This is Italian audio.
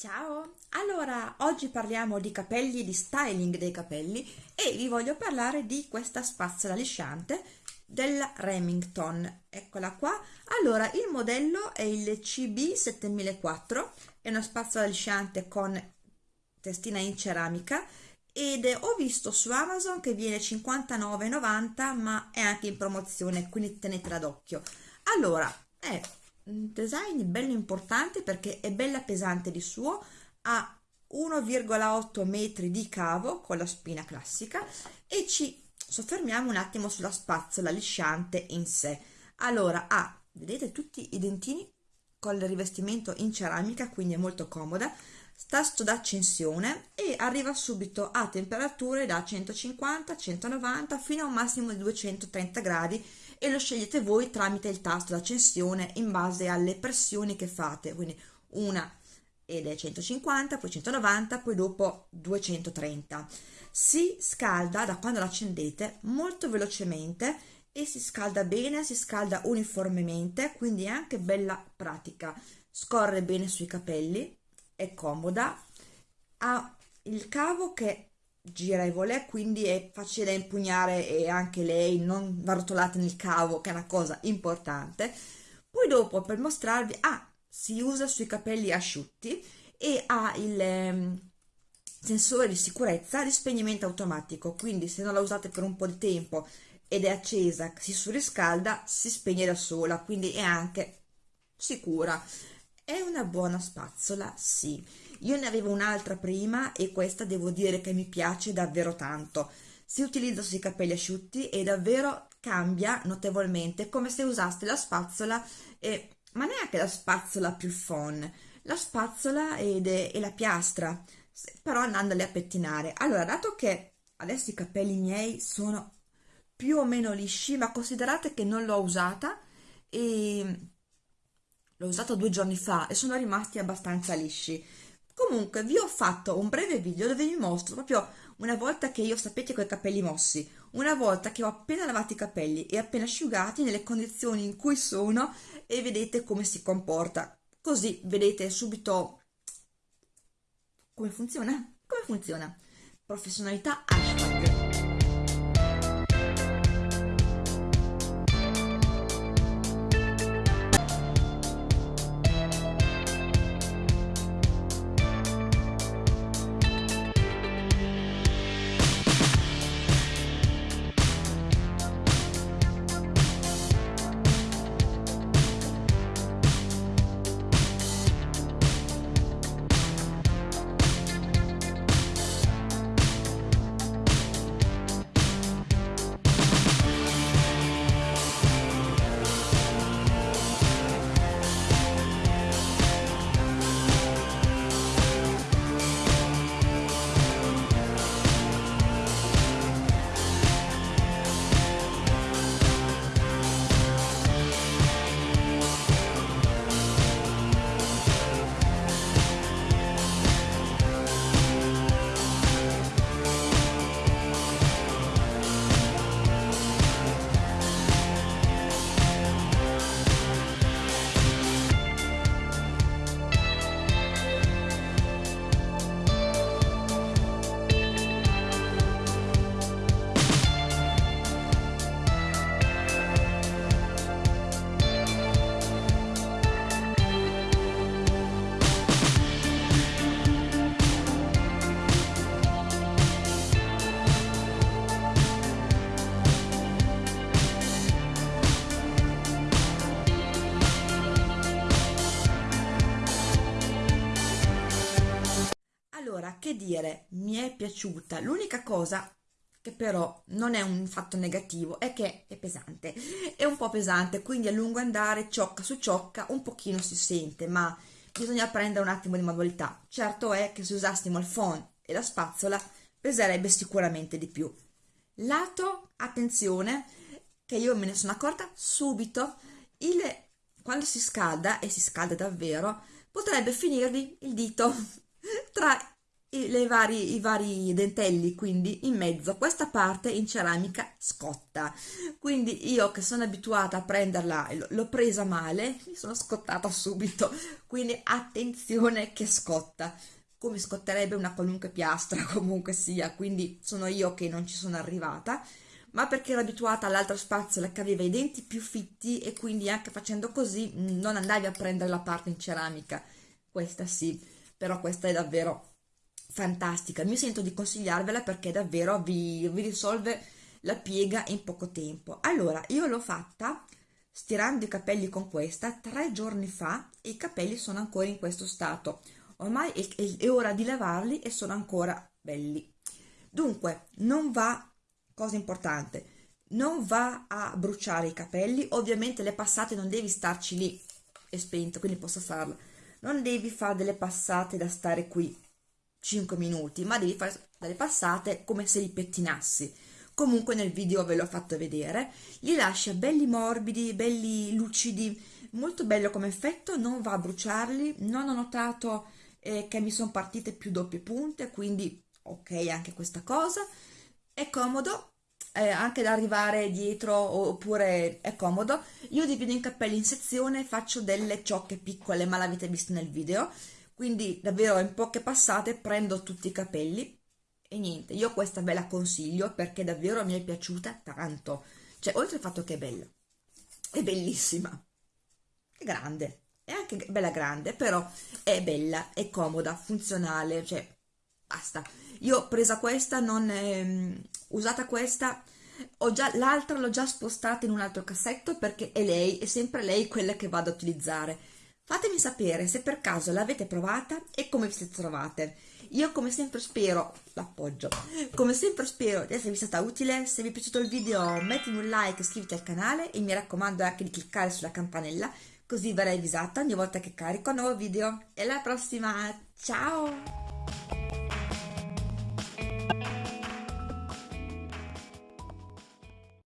Ciao! Allora, oggi parliamo di capelli, di styling dei capelli e vi voglio parlare di questa spazzola lisciante della Remington. Eccola qua. Allora, il modello è il CB7004, è una spazzola lisciante con testina in ceramica ed ho visto su Amazon che viene 59,90 ma è anche in promozione, quindi tenetela d'occhio. Allora, è un design bello importante perché è bella pesante di suo, ha 1,8 metri di cavo con la spina classica e ci soffermiamo un attimo sulla spazzola lisciante in sé. Allora ha, vedete, tutti i dentini con il rivestimento in ceramica, quindi è molto comoda, tasto d'accensione e arriva subito a temperature da 150, 190 fino a un massimo di 230 gradi e lo scegliete voi tramite il tasto d'accensione in base alle pressioni che fate, quindi una ed è 150, poi 190, poi dopo 230. Si scalda da quando l'accendete molto velocemente e si scalda bene, si scalda uniformemente, quindi è anche bella pratica. Scorre bene sui capelli, è comoda, ha il cavo che girevole quindi è facile da impugnare e anche lei non va rotolata nel cavo che è una cosa importante. Poi dopo per mostrarvi ah, si usa sui capelli asciutti e ha il eh, sensore di sicurezza di spegnimento automatico quindi se non la usate per un po' di tempo ed è accesa si surriscalda si spegne da sola quindi è anche sicura è una buona spazzola, sì. Io ne avevo un'altra prima e questa devo dire che mi piace davvero tanto. Si utilizza sui capelli asciutti e davvero cambia notevolmente come se usaste la spazzola, e, ma neanche la spazzola più fon, la spazzola ed, e la piastra, però andandoli a pettinare. Allora, dato che adesso i capelli miei sono più o meno lisci, ma considerate che non l'ho usata e l'ho usato due giorni fa e sono rimasti abbastanza lisci. Comunque vi ho fatto un breve video dove vi mostro proprio una volta che io sapete con i capelli mossi una volta che ho appena lavato i capelli e appena asciugati nelle condizioni in cui sono e vedete come si comporta. Così vedete subito come funziona? Come funziona? Professionalità hashtag Allora, che dire, mi è piaciuta. L'unica cosa che però non è un fatto negativo è che è pesante. È un po' pesante, quindi a lungo andare, ciocca su ciocca, un pochino si sente, ma bisogna prendere un attimo di manualità. Certo è che se usassimo il phon e la spazzola peserebbe sicuramente di più. Lato, attenzione, che io me ne sono accorta subito, il, quando si scalda, e si scalda davvero, potrebbe finirvi il dito tra i, vari, i vari dentelli quindi in mezzo questa parte in ceramica scotta. Quindi io che sono abituata a prenderla l'ho presa male mi sono scottata subito. Quindi attenzione che scotta. Come scotterebbe una qualunque piastra comunque sia. Quindi sono io che non ci sono arrivata. Ma perché ero abituata all'altra spazzola che aveva i denti più fitti e quindi anche facendo così non andavi a prendere la parte in ceramica. Questa sì però questa è davvero fantastica, mi sento di consigliarvela perché davvero vi, vi risolve la piega in poco tempo. Allora, io l'ho fatta stirando i capelli con questa tre giorni fa e i capelli sono ancora in questo stato. Ormai è, è, è ora di lavarli e sono ancora belli. Dunque, non va, cosa importante, non va a bruciare i capelli, ovviamente le passate non devi starci lì, è spento, quindi posso farlo. Non devi fare delle passate da stare qui 5 minuti, ma devi fare delle passate come se li pettinassi. Comunque nel video ve l'ho fatto vedere, li lascia belli morbidi, belli lucidi, molto bello come effetto, non va a bruciarli, non ho notato eh, che mi sono partite più doppie punte, quindi ok anche questa cosa, è comodo, eh, anche da arrivare dietro oppure è comodo, io divido i capelli in sezione, faccio delle ciocche piccole, ma l'avete visto nel video, quindi davvero in poche passate prendo tutti i capelli. E niente, io questa ve la consiglio perché davvero mi è piaciuta tanto, cioè oltre al fatto che è bella, è bellissima, è grande, è anche bella grande, però è bella, è comoda, funzionale, cioè basta. Io ho presa questa, non è, usata questa, l'altra l'ho già spostata in un altro cassetto perché è lei, è sempre lei quella che vado a utilizzare Fatemi sapere se per caso l'avete provata e come vi siete trovate. Io come sempre spero, l'appoggio, come sempre spero di esservi stata utile, se vi è piaciuto il video mettimi un like, iscriviti al canale e mi raccomando anche di cliccare sulla campanella così verrai avvisata ogni volta che carico un nuovo video. E alla prossima, ciao!